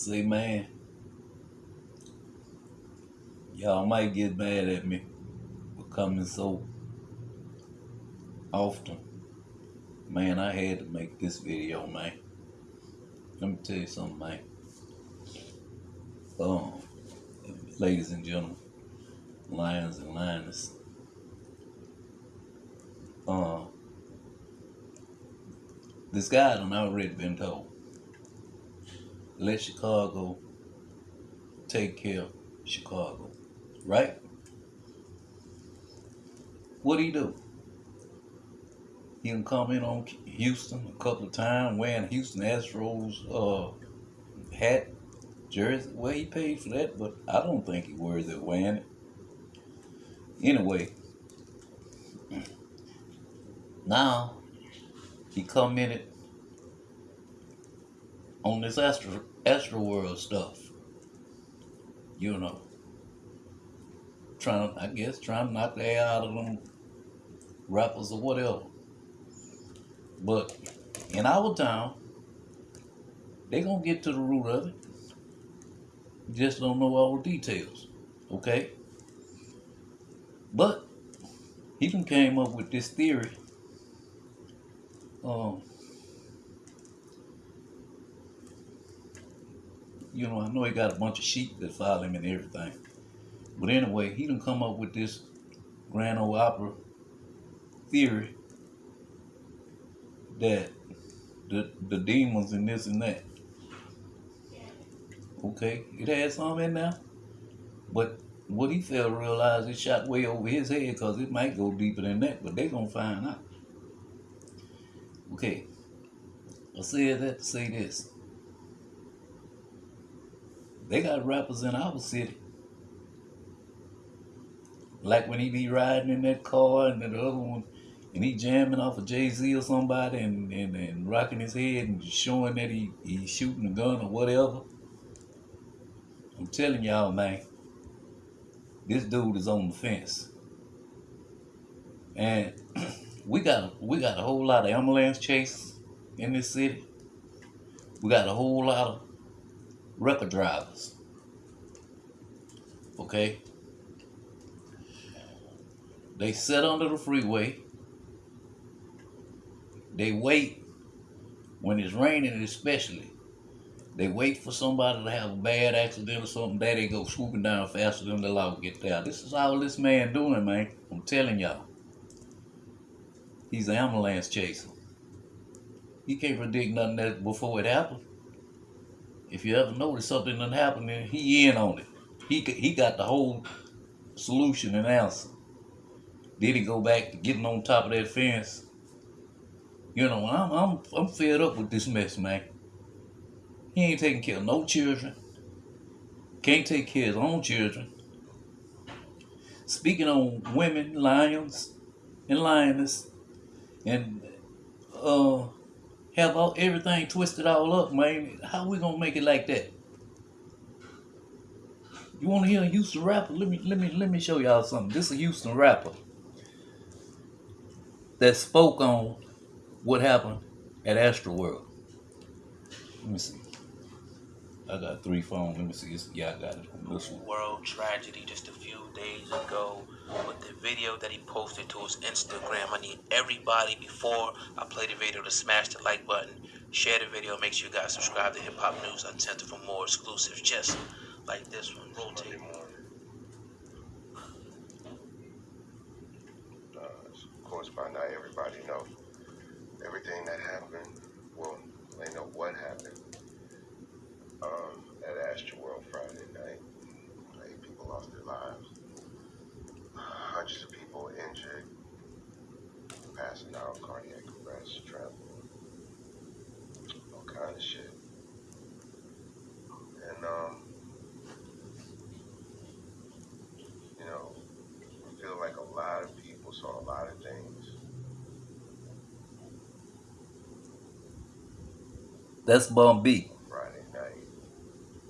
Say, man, y'all might get mad at me for coming so often. Man, I had to make this video, man. Let me tell you something, man. Um, ladies and gentlemen, lions and lioness. Uh, this guy done already been told. Let Chicago take care of Chicago. Right? What do he do? He can come in on Houston a couple of times wearing Houston Astros uh, hat, jersey. Well, he paid for that, but I don't think he worthy of wearing it. Anyway, now he commented on this Astro, Astro World stuff. You know, trying, I guess, trying to knock the air out of them rappers or whatever. But in our town, they gonna get to the root of it. Just don't know all the details. Okay? But he even came up with this theory. Um, you know, I know he got a bunch of sheep that follow him and everything. But anyway, he done come up with this Grand Ole opera theory that the the demons and this and that. Okay, it had some in there, but what he failed to realize, it shot way over his head because it might go deeper than that, but they gonna find out. Okay, I said that to say this. They got rappers in our city. Like when he be riding in that car and the other one and he jamming off of Jay-Z or somebody and, and, and rocking his head and showing that he, he's shooting a gun or whatever. I'm telling y'all, man, this dude is on the fence. And we got we got a whole lot of ambulance chase in this city. We got a whole lot of record drivers. Okay? They sit under the freeway they wait when it's raining, especially. They wait for somebody to have a bad accident or something. There they go swooping down faster than the law get there. This is all this man doing, man. I'm telling y'all. He's an ambulance chaser. He can't predict nothing that before it happened. If you ever notice something done happened, then he in on it. He he got the whole solution and answer. Did he go back to getting on top of that fence you know, I'm I'm I'm fed up with this mess, man. He ain't taking care of no children. Can't take care of his own children. Speaking on women, lions, and lioness, and uh, have all everything twisted all up, man. How we gonna make it like that? You want to hear a Houston rapper? Let me let me let me show y'all something. This is a Houston rapper that spoke on what happened at Astroworld. Let me see. I got three phones. Let me see. It's, yeah, I got it. World tragedy just a few days ago with the video that he posted to his Instagram. I need everybody before I play the video to smash the like button, share the video, make sure you guys subscribe to Hip Hop News Uncensored for more exclusives just like this one. Rotate of course, by now everybody know everything that happened. Well, they know what happened um, at Astroworld Friday night. Eight people lost their lives. Hundreds of people injured, passing out, cardiac arrest, travel, all kind of shit. And um, you know, I feel like a lot of people saw a lot of things That's Bun B. Friday night.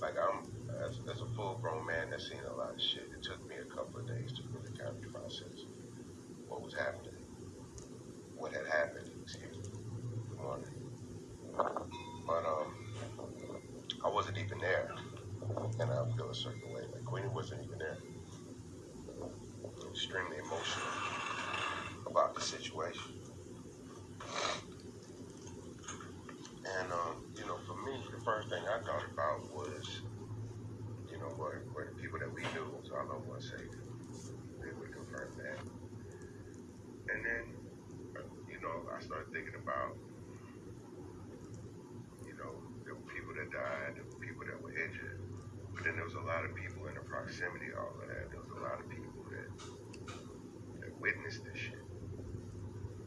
Like I'm, as, as a full-grown man that's seen a lot of shit, it took me a couple of days to really kind of process what was happening, what had happened. Excuse me. Good morning. But um, I wasn't even there. feel a certain way. Like Queenie wasn't even there. Extremely emotional about the situation. And um, you know, for me, the first thing I thought about was, you know, were, were the people that we knew was our loved ones safe. They would confirm that. And then, uh, you know, I started thinking about, you know, there were people that died, there were people that were injured, but then there was a lot of people in the proximity all of that. There was a lot of people that that witnessed this shit.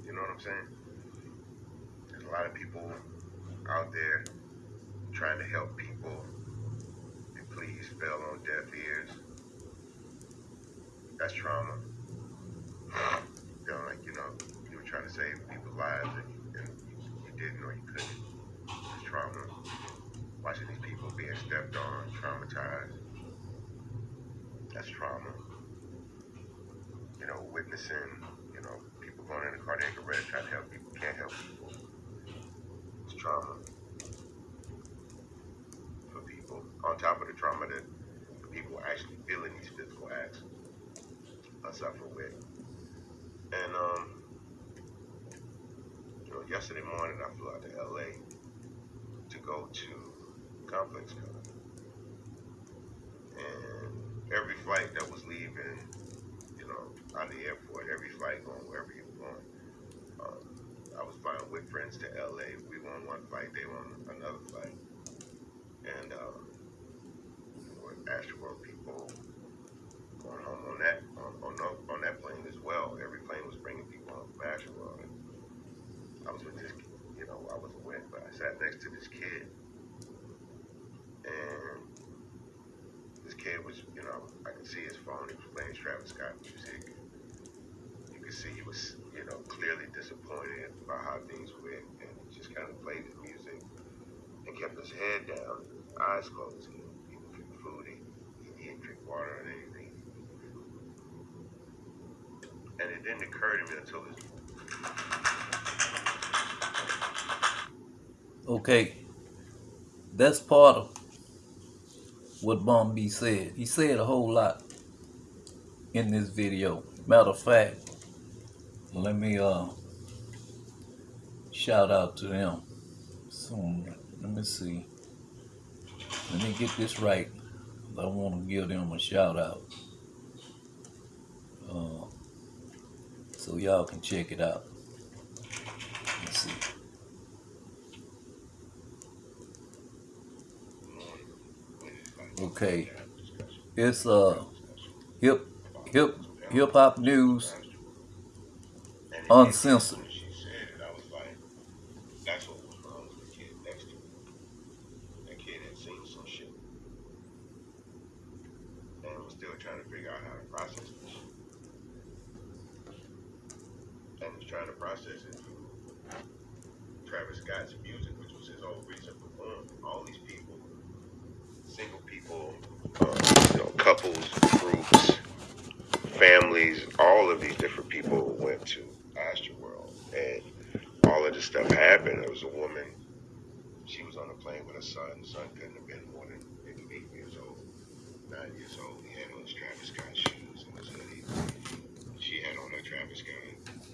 You know what I'm saying? There's a lot of people out there trying to help people and please fell on deaf ears. That's trauma. You know, like, you know, you were trying to save people's lives and, and you, you didn't or you couldn't. It's trauma. Watching these people being stepped on, traumatized. That's trauma. You know, witnessing, you know, people going into cardiac arrest, trying to help people, can't help people. It's trauma for people. On top of the trauma that the people actually feeling these physical acts I suffer with. And um, you know, yesterday morning I flew out to LA to go to Complex Con. And every flight that was leaving, you know, out of the airport, every flight going wherever you were going. Um, I was flying with friends to LA. We were on one flight, they were on another flight. And um, with Astroworld people going home on that on, on, tho- on that plane as well. Every plane was bringing people home from Astroworld. And I was with this, you know, I wasn't with, but I sat next to this kid, and this kid was, you I see his phone. He was playing Travis Scott music. You could see he was, you know, clearly disappointed about how things went, and he just kind of played his music and kept his head down, eyes closed. He he didn't drink food, he, he didn't drink water or anything. And it didn't occur to me until this. Okay, that's part of what Bun B said. He said a whole lot in this video. Matter of fact, let me uh shout out to them. Soon, let me see. Let me get this right. I want to give them a shout out. Uh, so y'all can check it out. Let's see. Okay. It's uh hip hip hip hop news uncensored. Trying to figure out how to process this. And was trying to process it through Travis Scott's music, which was his whole reason for. All these single people, uh, you know, couples, groups, families, all of these different people went to Astroworld, and all of this stuff happened. There was a woman. She was on a plane with her son. Son couldn't have been more than maybe eight years old, nine years old. He had on his Travis Scott and his hoodie. She had on her Travis Scott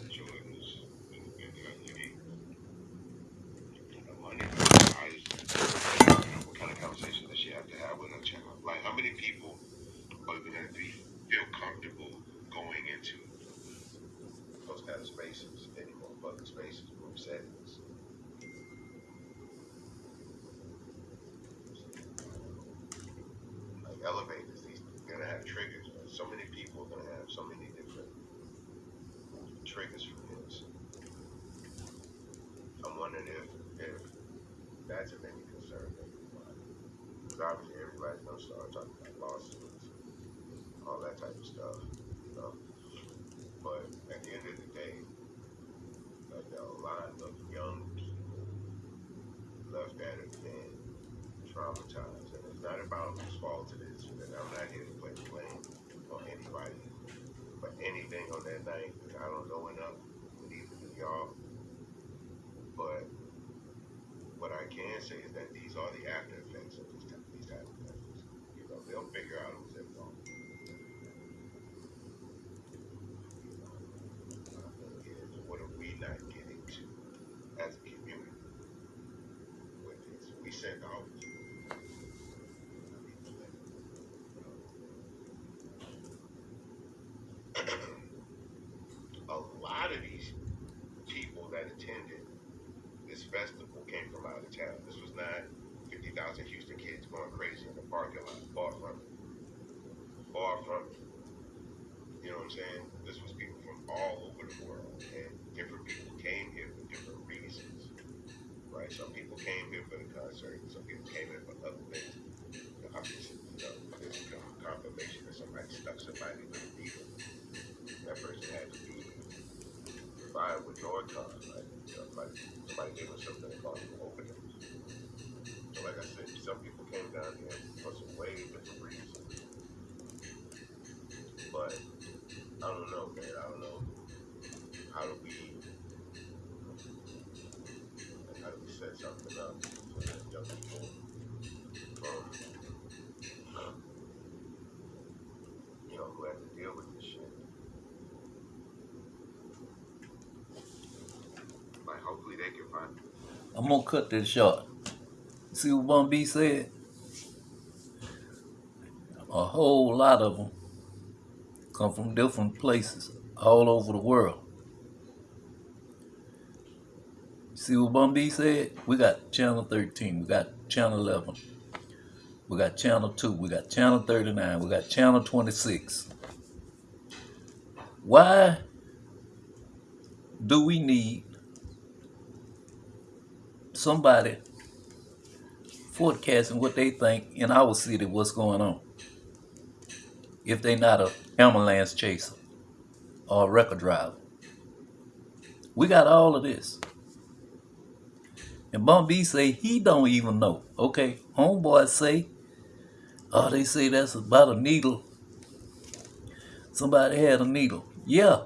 Jordans and, and her hoodie. Her money. I just, you know, what kind of conversation does she have to have with her child? Like, how many people are going to be feel comfortable going into those kind of spaces anymore, public spaces, group settings. Like elevators, these are gonna have triggers. So many people are gonna have so many different triggers for this. I'm wondering if if that's of any concern. Because obviously everybody's gonna start talking about lawsuits, all that type of stuff, you know. But at the end of the day, like there a lot of young people left at it traumatized. And it's not about whose fault it is. And I'm not here to play blame on anybody for anything on that night because I don't know enough, neither do y'all. But what I can say is that these are the after effects of these type, these type of things. You know, they'll figure out it was their fault. My thing is, what are we not getting to as a community with this? We send out. A lot of these people that attended this festival came from out of town. This was not 50,000 Houston kids going crazy in the parking lot. Far from it. Far from it. You know what I'm saying? This was people from all over the world, and different people came here for different reasons. Right? Some people came here for the concert, some people came here for other things. You know, confirmation that somebody stuck somebody with a needle. That person had to be fine with Narcan. Like, you know, like somebody gave us something caused an overdose. So like I said, some people came down here Cut this short. See what Bun B said? A whole lot of them come from different places all over the world. See what Bun B said? We got channel 13, we got channel 11, we got channel 2, we got channel 39, we got channel 26. Why do we need somebody forecasting what they think in our city what's going on. If they not a ambulance chaser or a record driver. We got all of this. And Bun B say he don't even know. Okay, homeboy say, oh, they say that's about a needle. Somebody had a needle. Yeah.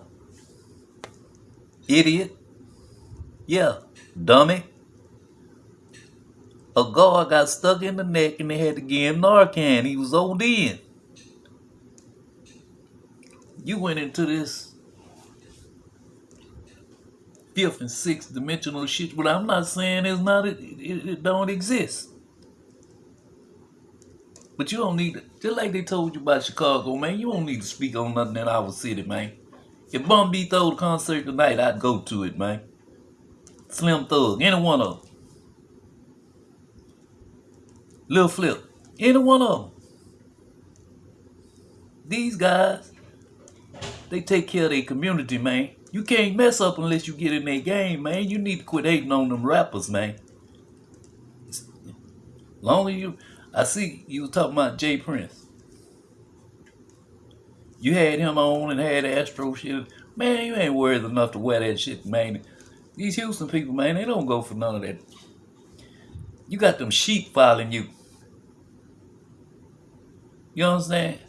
Idiot. Yeah. Dummy. A guard got stuck in the neck and they had to give him Narcan. He was ODing. You went into this fifth and sixth dimensional shit, but I'm not saying it's not it, it, don't exist. But you don't need to, just like they told you about Chicago, man, you don't need to speak on nothing in our city, man. If Bun B throw the concert tonight, I'd go to it, man. Slim Thug, any one of them. Lil Flip, any one of them. These guys, they take care of their community, man. You can't mess up unless you get in their game, man. You need to quit hating on them rappers, man. Long as you, I see you was talking about J. Prince. You had him on and had Astro shit. Man, you ain't worried enough to wear that shit, man. These Houston people, man, they don't go for none of that. You got them sheep following you. You understand?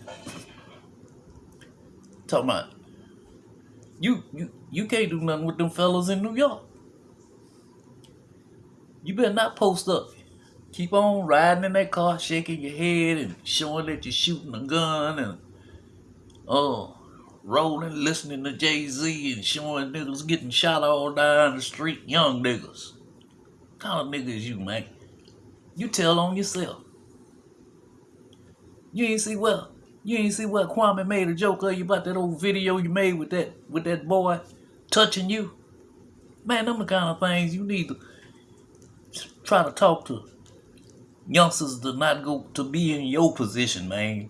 Talking about you you you can't do nothing with them fellas in New York. You better not post up. Keep on riding in that car, shaking your head and showing that you're shooting a gun and oh rolling, listening to Jay Z and showing niggas getting shot all down the street, young niggas. What kind of niggas you, man? You tell on yourself. You ain't see what you ain't see what Kwame made a joke of you about that old video you made with that with that boy touching you. Man, them the kind of things you need to try to talk to youngsters to not go to be in your position, man.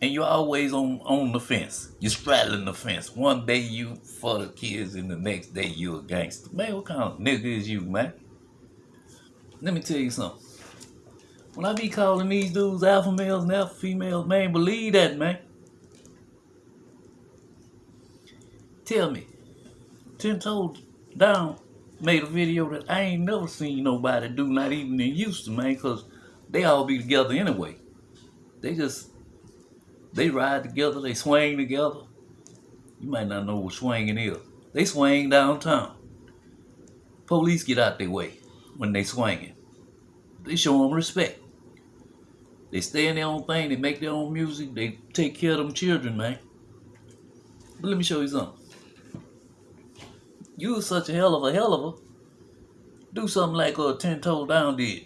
And you're always on on the fence. You're straddling the fence. One day you for the kids, and the next day you a gangster. Man, what kind of nigga is you, man? Let me tell you something. When I be calling these dudes alpha males and alpha females, man, believe that, man. Tell me, Ten Toes Down made a video that I ain't never seen nobody do, not even in Houston, man, because they all be together anyway. They just, they ride together, they swing together. You might not know what swinging is. They swing downtown. Police get out their way when they swinging. They show them respect. They stay in their own thing. They make their own music. They take care of them children, man. But let me show you something. You was such a hell of a hell of a. Do something like a Ten Toe Down did.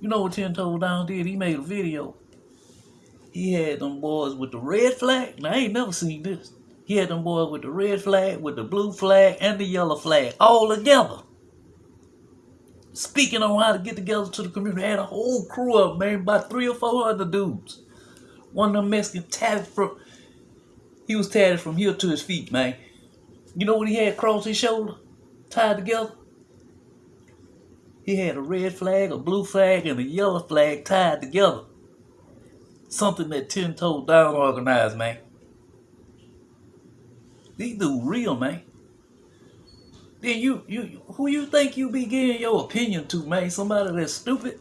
You know what Ten Toe Down did? He made a video. He had them boys with the red flag. Now, I ain't never seen this. He had them boys with the red flag, with the blue flag, and the yellow flag all together. Speaking on how to get together to the community. Had a whole crew of man, about three or four other dudes. One of them Mexican tatted from he was tatted from here to his feet, man. You know what he had across his shoulder? Tied together? He had a red flag, a blue flag, and a yellow flag tied together. Something that Ten Toe Down organized, man. These dudes real, man. Then you, you, who you think you be giving your opinion to, man? Somebody that's stupid?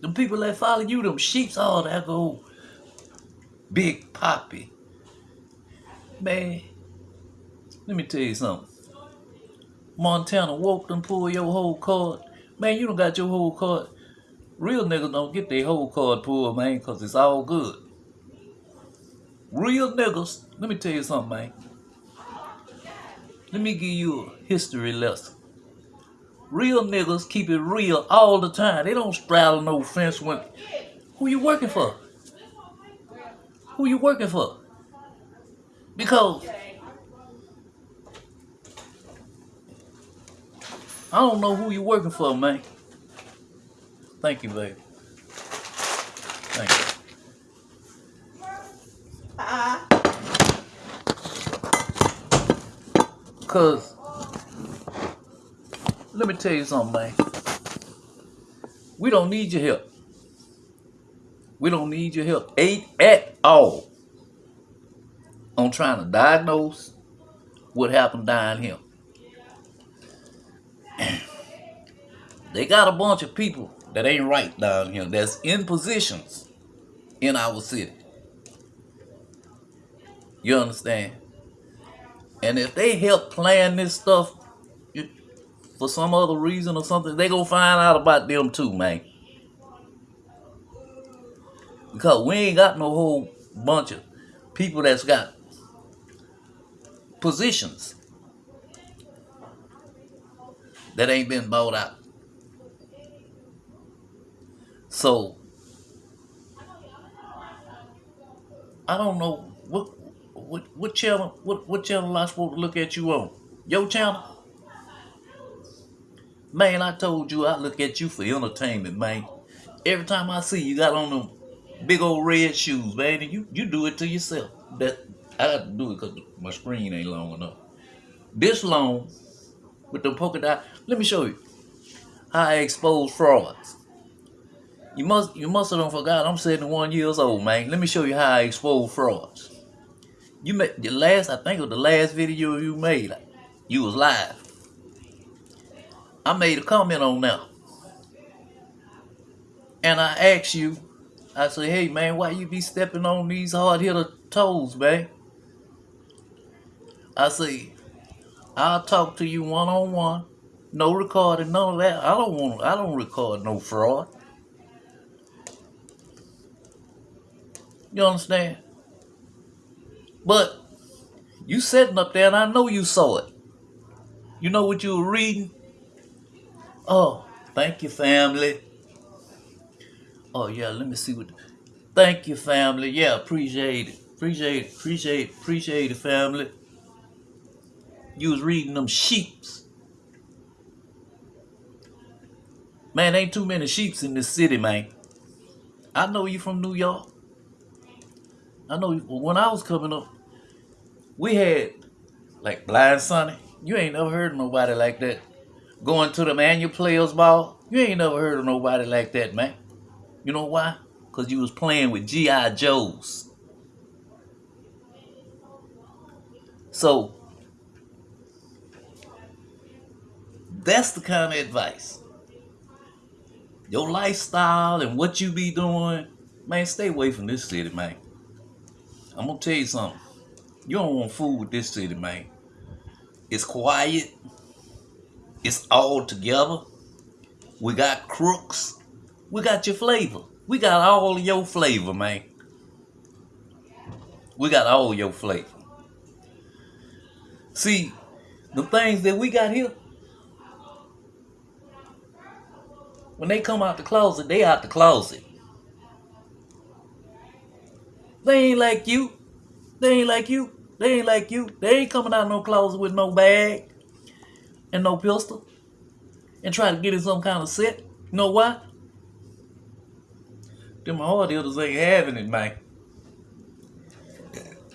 Them people that follow you, them sheeps, all that go Big Poppy. Man, let me tell you something. Montana woke them pull your whole card. Man, you don't got your whole card. Real niggas don't get their whole card pulled, man, because it's all good. Real niggas, let me tell you something, man. Let me give you a history lesson. Real niggas keep it real all the time. They don't straddle no fence when. Who you working for? Who you working for? Because I don't know who you working for, man. Thank you, baby. Cause let me tell you something, man. We don't need your help. We don't need your help ain't at all on trying to diagnose what happened down here. they got a bunch of people that ain't right down here that's in positions in our city. You understand? And if they help plan this stuff for some other reason or something, they gonna find out about them too, man. Because we ain't got no whole bunch of people that's got positions that ain't been bought out. So I don't know what what what channel what what channel I supposed to look at you on? Your channel? Man, I told you I look at you for entertainment, man. Every time I see you got on them big old red shoes, and you, you do it to yourself. That I got to do it because my screen ain't long enough. This long with the polka dot. Let me show you how I expose frauds. You must you must have forgot I'm 71 years old, man. Let me show you how I expose frauds. You made the last, I think it was the last video you made. You was live. I made a comment on that. And I asked you, I said, hey man, why you be stepping on these hard hitter toes, man? I say, I'll talk to you one on one. No recording, none of that. I don't want I don't record no fraud. You understand? But you sitting up there and I know you saw it. You know what you were reading? Oh, thank you, family. Oh yeah, let me see what. Thank you, family. Yeah, appreciate it. Appreciate it. Appreciate it. Appreciate it, family. You was reading them sheeps. Man, ain't too many sheeps in this city, man. I know you from New York. I know when I was coming up, we had like Blind Sonny. You ain't never heard of nobody like that. Going to the annual players ball. You ain't never heard of nobody like that, man. You know why? Because you was playing with G.I. Joes. So, that's the kind of advice. Your lifestyle and what you be doing, man, stay away from this city, man. I'm gonna tell you something. You don't want fool with this city, man. It's quiet. It's all together. We got crooks. We got your flavor. We got all your flavor, man. We got all your flavor. See, the things that we got here, when they come out the closet, they out the closet. They ain't like you. They ain't like you. They ain't like you. They ain't coming out no closet with no bag and no pistol and try to get in some kind of set. You know why? Them hard hitters ain't having it, man.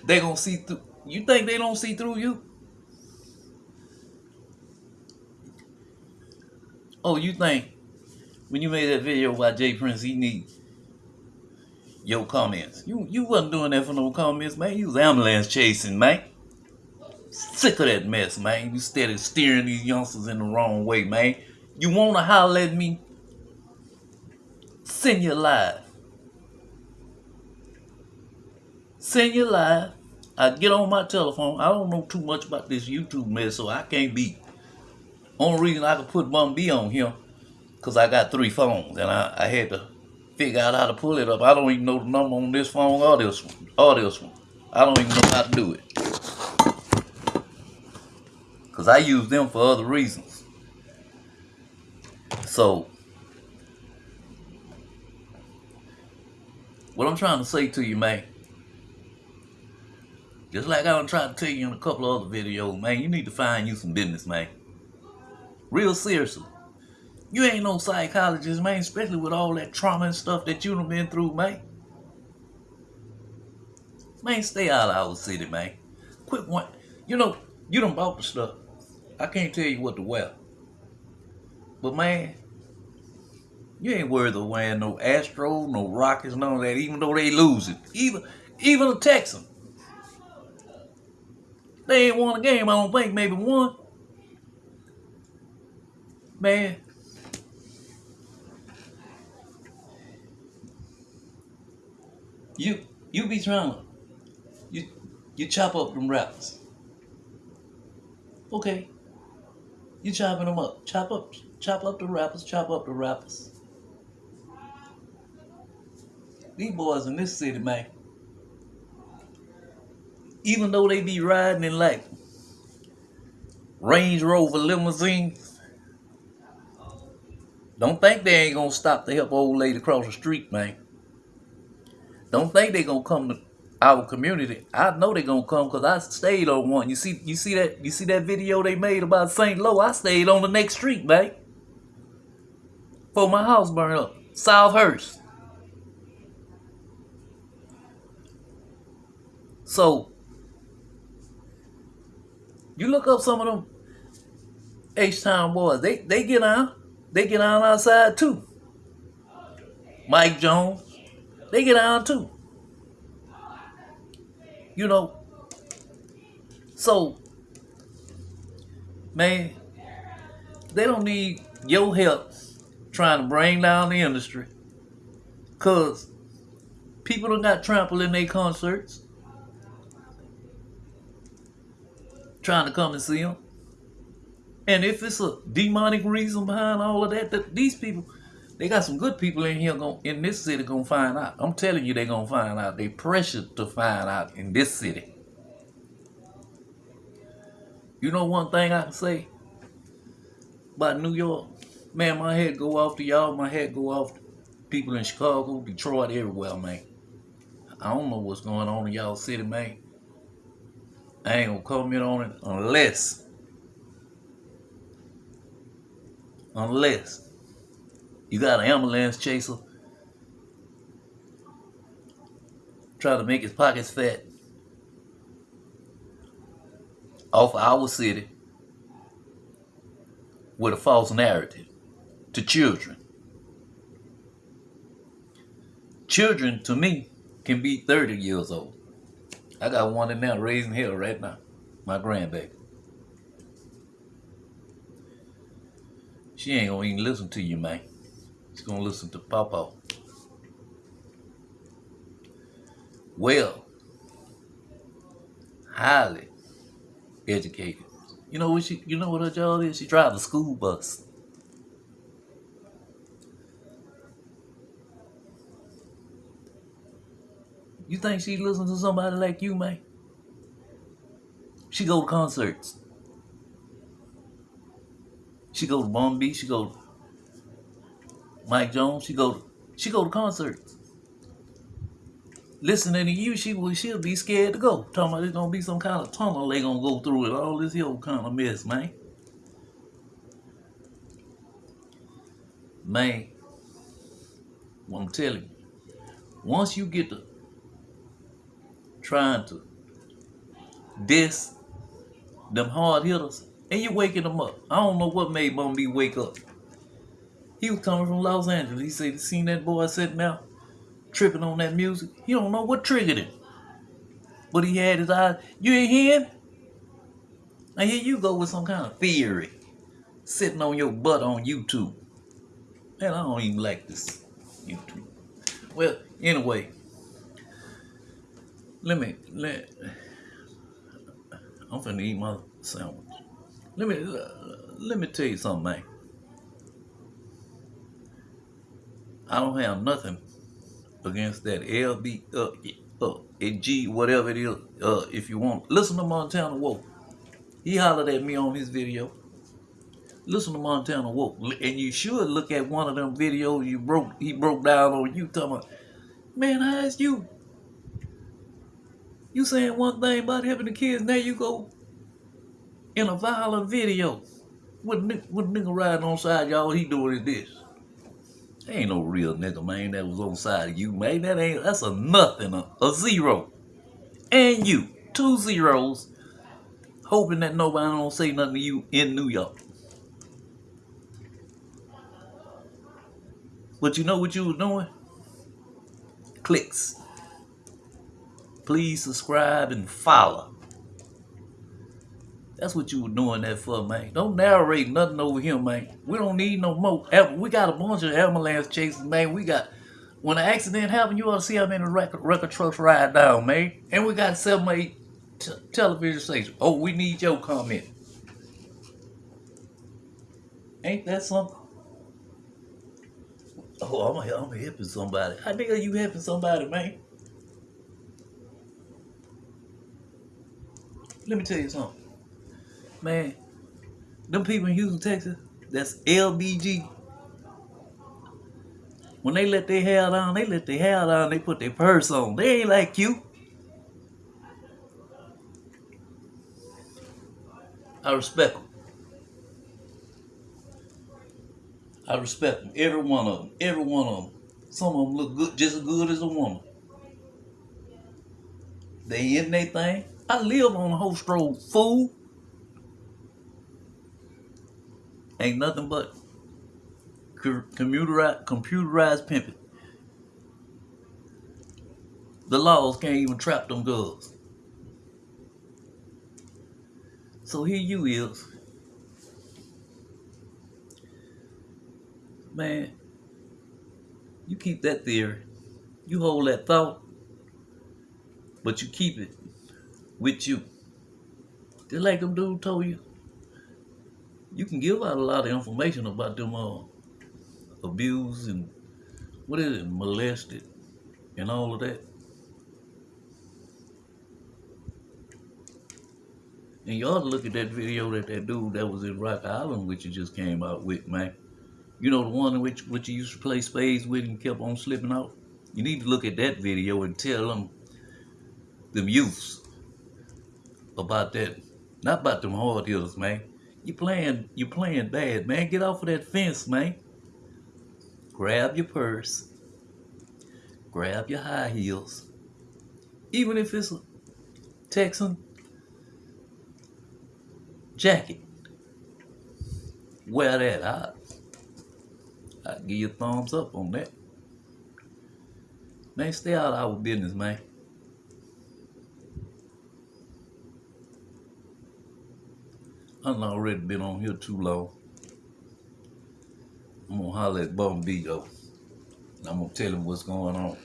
They gonna see through. You think they don't see through you? Oh, you think when you made that video about J. Prince, he need your comments. You you wasn't doing that for no comments, man. You was ambulance chasing, man. Sick of that mess, man. You steady steering these youngsters in the wrong way, man. You wanna holler at me? Send you live. Send you live. I get on my telephone. I don't know too much about this YouTube mess, so I can't be. Only reason I could put Bun B on here, cause I got three phones and I, I had to figure out how to pull it up. I don't even know the number on this phone or this one. Or this one. I don't even know how to do it. Cause I use them for other reasons. So what I'm trying to say to you, man. Just like I done tried to tell you in a couple of other videos, man, you need to find you some business, man. Real seriously. You ain't no psychologist, man, especially with all that trauma and stuff that you done been through, man. Man, stay out of our city, man. Quit one. You know, you done bought the stuff. I can't tell you what to wear. But man, you ain't worried of wearing no Astro, no Rockets, none of that, even though they losing. Even even a Texan. They ain't won a game, I don't think, maybe one. Man. You you be trying you you chop up them rappers. Okay. You chopping them up. Chop up chop up the rappers, chop up the rappers. These boys in this city, man even though they be riding in like Range Rover limousines, don't think they ain't gonna stop to help old lady cross the street, man. Don't think they gonna come to our community. I know they gonna come because I stayed on one. You see, you see that, you see that video they made about St. Lo? I stayed on the next street, man. For my house burned up, Southhurst. So you look up some of them H-Town boys. They they get on. They get on outside too. Mike Jones. They get on too. You know. So, man, they don't need your help trying to bring down the industry. Cause people don't got trampled in their concerts. trying to come and see them. And if it's a demonic reason behind all of that, that these people, they got some good people in here going in this city gonna find out. I'm telling you, they gonna find out. They pressured to find out in this city. You know one thing I can say about New York? Man, my head go off to y'all, my head go off to people in Chicago, Detroit, everywhere, man. I don't know what's going on in y'all city, man. I ain't gonna comment on it unless, unless you got an ambulance chaser Trying to make his pockets fat off of our city with a false narrative to children. Children, to me, can be 30 years old. I got one in there raising hell right now. My grandbaby. She ain't gonna even listen to you, man. He's going to listen to Papa. Well, highly educated. You know what she? You know what her job is? She drives a school bus. You think she listens to somebody like you, man? She go to concerts. She go to Bombay. She go Mike Jones. She go she go to concerts. Listening to you, she will she'll be scared to go. Talking about there's gonna be some kind of tunnel they gonna go through it, all this here kind of mess, man. Man, what I'm telling you, once you get to trying to diss them hard hitters, and you waking them up. I don't know what made Bun wake up. He was coming from Los Angeles. He said he seen that boy sitting out tripping on that music. He don't know what triggered him. But he had his eyes. You ain't hearing? Now here you go with some kind of theory. Sitting on your butt on YouTube. Man, I don't even like this YouTube. Well, anyway. Let me let I'm finna eat my sandwich. Let me uh, let me tell you something, man. I don't have nothing against that LB uh, uh G whatever it is. Uh, if you want, listen to Montana Woke. He hollered at me on his video. Listen to Montana Woke, and you should look at one of them videos you broke. He broke down on you talking man, how's you? You saying one thing about helping the kids, now you go in a violent video with with nigga riding on side y'all. He doing is this. Ain't no real nigga, man, that was on side of you, man. That ain't, that's a nothing, a, a zero. And you, two zeros, hoping that nobody don't say nothing to you in New York. But you know what you was doing? Clicks. Please subscribe and follow. That's what you were doing that for, man. Don't narrate nothing over here, man. We don't need no more. We got a bunch of ambulance chases, man. We got, when an accident happen, you ought to see how many record, record trucks ride down, man. And we got seven, eight television stations. Oh, we need your comment. Ain't that something? Oh, I'm, I'm helping somebody. How nigga you helping somebody, man? Let me tell you something man, them people in Houston, Texas, that's LBG. When they let their hair down, they let their hair down, they put their purse on. They ain't like you. I respect them. I respect them. Every one of them. Every one of them. Some of them look good, just as good as a woman. They in their thing. I live on a whole stroll, fool. Ain't nothing but computerized, computerized pimping. The laws can't even trap them girls. So here you is. Man, you keep that theory. You hold that thought, but you keep it with you. Just like them dude told you you can give out a lot of information about them uh, abused and what is it, molested and all of that. And you ought to look at that video that that dude that was in Rock Island, which you just came out with, man. You know the one which which you used to play spades with and kept on slipping out. You need to look at that video and tell them, them youths, about that. Not about them hard hitters, man. You playing you playing bad, man. Get off of that fence, man. Grab your purse. Grab your high heels. Even if it's a Texan jacket. Wear that. I I give you a thumbs up on that. Man, stay out of our business, man. I've already been on here too long. I'm gonna holler at Bun B though. I'm gonna tell him what's going on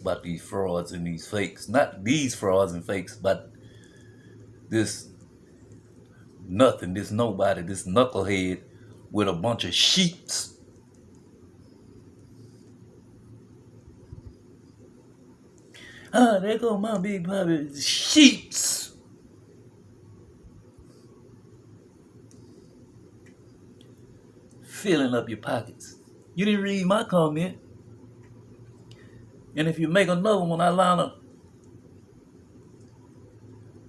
about these frauds and these fakes. Not these frauds and fakes, but this nothing, this nobody, this knucklehead with a bunch of sheets Ah, there go my big puppy. Sheeps. Filling up your pockets. You didn't read my comment. And if you make another one, I line up.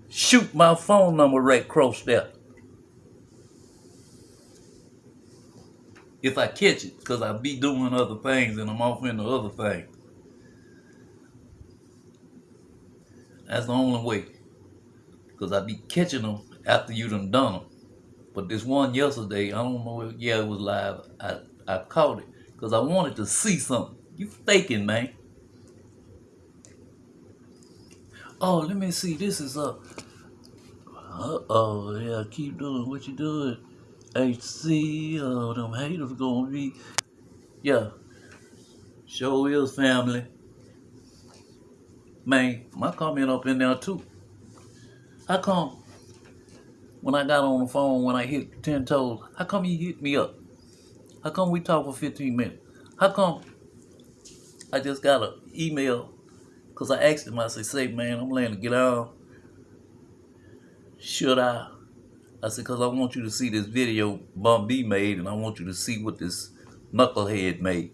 Shoot my phone number right across there. If I catch it, because I be doing other things and I'm off into other things. That's the only way. Because I be catching them after you done done them. But this one yesterday, I don't know if, yeah, it was live. I, I caught it because I wanted to see something. You faking, man. Oh, let me see. This is up. Uh oh, yeah, keep doing what you doing. HC, oh, them haters gonna be. Yeah. Show is family. Man, my comment up in there too. How come when I got on the phone, when I hit 10 toes, how come you hit me up? How come we talk for 15 minutes? How come I just got an email? Because I asked him, I said, say, man, I'm laying to get out. Should I? I said, because I want you to see this video Bun B made, and I want you to see what this knucklehead made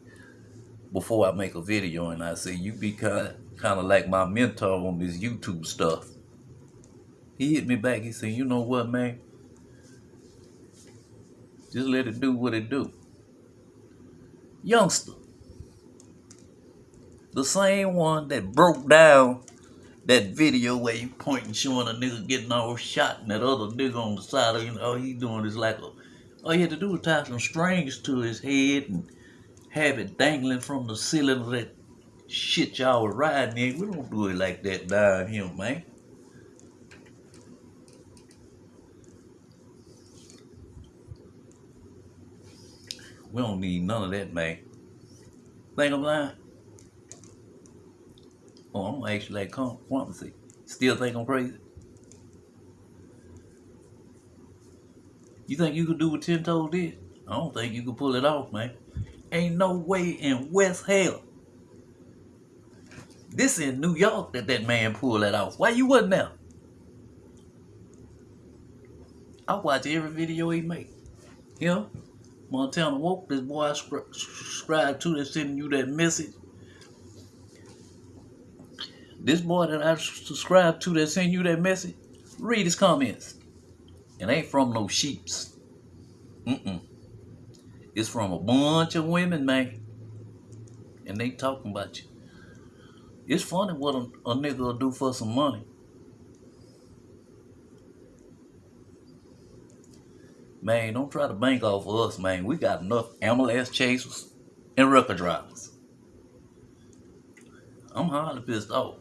before I make a video. And I said, you be kind kind of like my mentor on this YouTube stuff. He hit me back. He said, you know what, man? Just let it do what it do. Youngster. The same one that broke down that video where you pointing showing a nigga getting all shot and that other nigga on the side of you know, all he doing is like a all he had to do was tie some strings to his head and have it dangling from the ceiling of that shit y'all were riding in. We don't do it like that down here, man. We don't need none of that, man. Think I'm lying? Oh, I'm gonna ask you. Still think I'm crazy? You think you could do what Ten Toes did? I don't think you could pull it off, man. Ain't no way in West Hell. This in New York that that man pulled that off. Why you wasn't there? I watch every video he make. You know? Montana Woke, this boy I subscribe to that's sending you that message. This boy that I subscribe to that send you that message, read his comments. It ain't from no sheeps. Mm-mm. It's from a bunch of women, man. And they talking about you. It's funny what a, a nigga will do for some money. Man, don't try to bank off of us, man. We got enough MLS chasers and record drivers. I'm hardly pissed off.